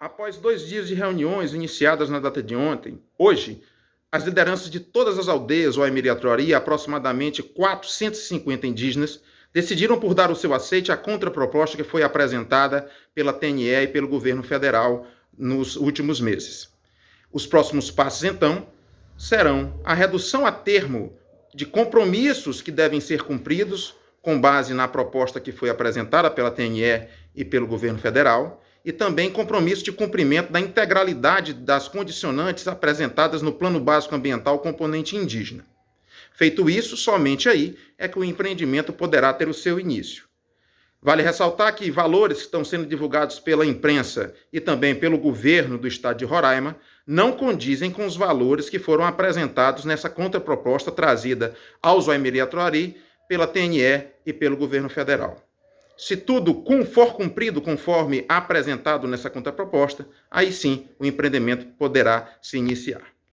Após dois dias de reuniões iniciadas na data de ontem, hoje, as lideranças de todas as aldeias ou Emiriatuari, aproximadamente 450 indígenas, decidiram por dar o seu aceite à contraproposta que foi apresentada pela TNE e pelo governo federal nos últimos meses. Os próximos passos, então, serão a redução a termo de compromissos que devem ser cumpridos com base na proposta que foi apresentada pela TNE e pelo governo federal, e também compromisso de cumprimento da integralidade das condicionantes apresentadas no Plano Básico Ambiental componente indígena. Feito isso, somente aí é que o empreendimento poderá ter o seu início. Vale ressaltar que valores que estão sendo divulgados pela imprensa e também pelo governo do estado de Roraima não condizem com os valores que foram apresentados nessa contraproposta trazida aos Oemiri Atuari pela TNE e pelo governo federal. Se tudo for cumprido conforme apresentado nessa contraproposta, aí sim o empreendimento poderá se iniciar.